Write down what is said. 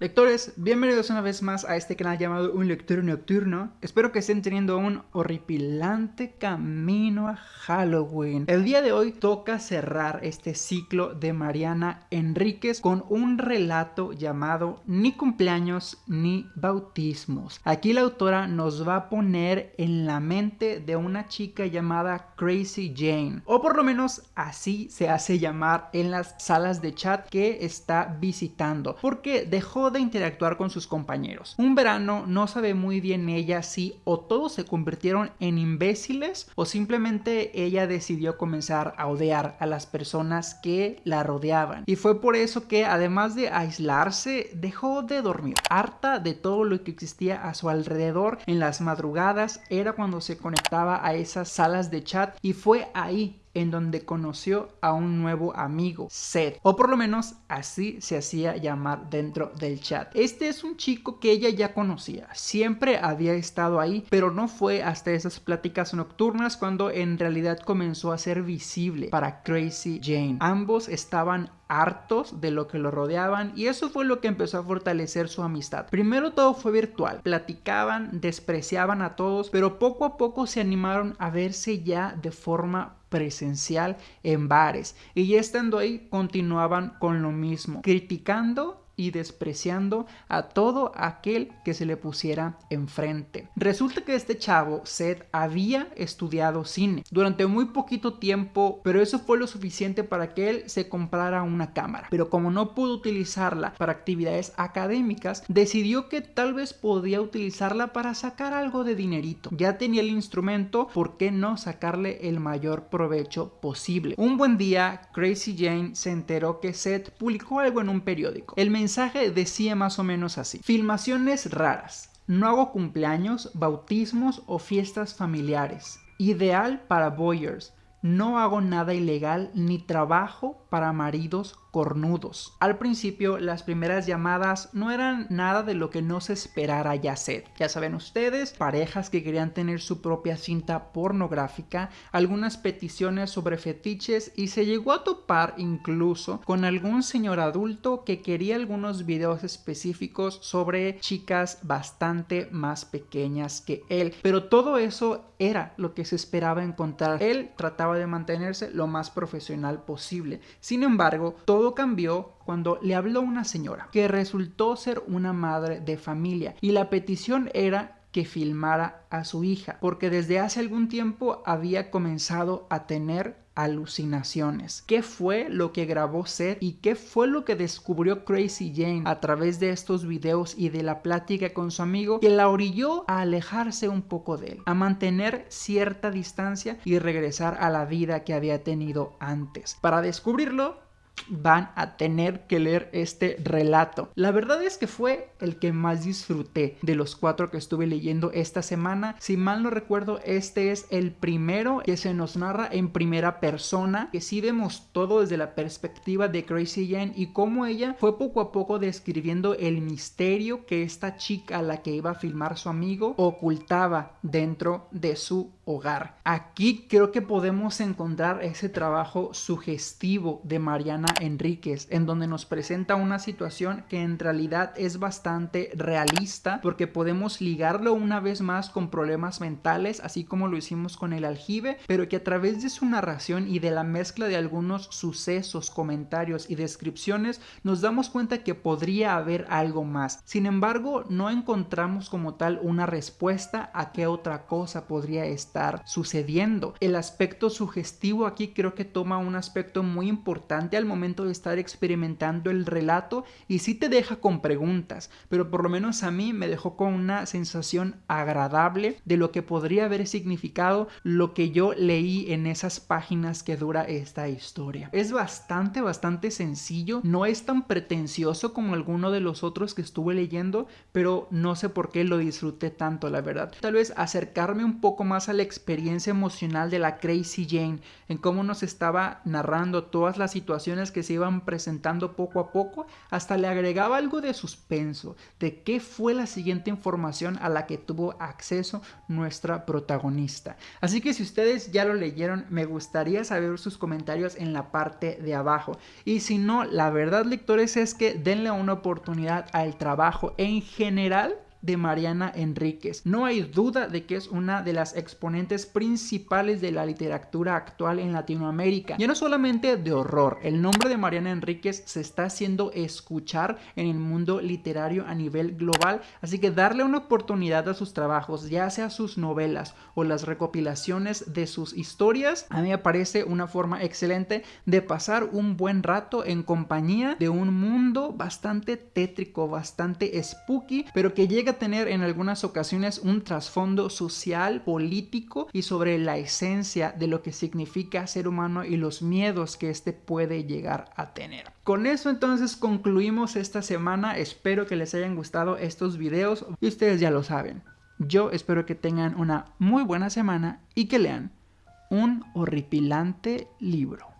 Lectores, bienvenidos una vez más a este canal llamado Un Lector Nocturno. Espero que estén teniendo un horripilante camino a Halloween. El día de hoy toca cerrar este ciclo de Mariana Enríquez con un relato llamado Ni cumpleaños ni bautismos. Aquí la autora nos va a poner en la mente de una chica llamada Crazy Jane, o por lo menos así se hace llamar en las salas de chat que está visitando, porque dejó de interactuar con sus compañeros. Un verano no sabe muy bien ella si o todos se convirtieron en imbéciles o simplemente ella decidió comenzar a odiar a las personas que la rodeaban. Y fue por eso que además de aislarse, dejó de dormir. Harta de todo lo que existía a su alrededor en las madrugadas era cuando se conectaba a esas salas de chat y fue ahí en donde conoció a un nuevo amigo, Seth, o por lo menos así se hacía llamar dentro del chat. Este es un chico que ella ya conocía, siempre había estado ahí, pero no fue hasta esas pláticas nocturnas cuando en realidad comenzó a ser visible para Crazy Jane. Ambos estaban hartos de lo que lo rodeaban y eso fue lo que empezó a fortalecer su amistad. Primero todo fue virtual, platicaban, despreciaban a todos, pero poco a poco se animaron a verse ya de forma presencial en bares y estando ahí continuaban con lo mismo, criticando y despreciando a todo aquel que se le pusiera enfrente. Resulta que este chavo, Seth, había estudiado cine durante muy poquito tiempo, pero eso fue lo suficiente para que él se comprara una cámara. Pero como no pudo utilizarla para actividades académicas, decidió que tal vez podía utilizarla para sacar algo de dinerito. Ya tenía el instrumento, ¿por qué no sacarle el mayor provecho posible? Un buen día, Crazy Jane se enteró que Seth publicó algo en un periódico. El decía más o menos así. Filmaciones raras. No hago cumpleaños, bautismos o fiestas familiares. Ideal para boyers. No hago nada ilegal ni trabajo para maridos cornudos. Al principio las primeras llamadas no eran nada de lo que no se esperara ya ser. Ya saben ustedes, parejas que querían tener su propia cinta pornográfica, algunas peticiones sobre fetiches y se llegó a topar incluso con algún señor adulto que quería algunos videos específicos sobre chicas bastante más pequeñas que él. Pero todo eso era lo que se esperaba encontrar. Él trataba de mantenerse lo más profesional posible. Sin embargo, todo cambió cuando le habló una señora que resultó ser una madre de familia y la petición era que filmara a su hija porque desde hace algún tiempo había comenzado a tener alucinaciones. ¿Qué fue lo que grabó Seth y qué fue lo que descubrió Crazy Jane a través de estos videos y de la plática con su amigo que la orilló a alejarse un poco de él, a mantener cierta distancia y regresar a la vida que había tenido antes? Para descubrirlo, van a tener que leer este relato. La verdad es que fue el que más disfruté de los cuatro que estuve leyendo esta semana. Si mal no recuerdo, este es el primero que se nos narra en primera persona, que sí vemos todo desde la perspectiva de Crazy Jane y cómo ella fue poco a poco describiendo el misterio que esta chica a la que iba a filmar su amigo ocultaba dentro de su hogar. Aquí creo que podemos encontrar ese trabajo sugestivo de Mariana Enríquez, en donde nos presenta una situación que en realidad es bastante realista, porque podemos ligarlo una vez más con problemas mentales, así como lo hicimos con el aljibe, pero que a través de su narración y de la mezcla de algunos sucesos, comentarios y descripciones, nos damos cuenta que podría haber algo más. Sin embargo, no encontramos como tal una respuesta a qué otra cosa podría estar sucediendo. El aspecto sugestivo aquí creo que toma un aspecto muy importante al momento de estar experimentando el relato y sí te deja con preguntas, pero por lo menos a mí me dejó con una sensación agradable de lo que podría haber significado lo que yo leí en esas páginas que dura esta historia. Es bastante, bastante sencillo, no es tan pretencioso como alguno de los otros que estuve leyendo, pero no sé por qué lo disfruté tanto, la verdad. Tal vez acercarme un poco más a experiencia emocional de la Crazy Jane, en cómo nos estaba narrando todas las situaciones que se iban presentando poco a poco, hasta le agregaba algo de suspenso, de qué fue la siguiente información a la que tuvo acceso nuestra protagonista. Así que si ustedes ya lo leyeron, me gustaría saber sus comentarios en la parte de abajo. Y si no, la verdad lectores es que denle una oportunidad al trabajo en general de Mariana Enríquez. No hay duda de que es una de las exponentes principales de la literatura actual en Latinoamérica. Ya no solamente de horror, el nombre de Mariana Enríquez se está haciendo escuchar en el mundo literario a nivel global, así que darle una oportunidad a sus trabajos, ya sea sus novelas o las recopilaciones de sus historias, a mí me parece una forma excelente de pasar un buen rato en compañía de un mundo bastante tétrico, bastante spooky, pero que a tener en algunas ocasiones un trasfondo social, político y sobre la esencia de lo que significa ser humano y los miedos que éste puede llegar a tener. Con eso entonces concluimos esta semana, espero que les hayan gustado estos videos y ustedes ya lo saben. Yo espero que tengan una muy buena semana y que lean un horripilante libro.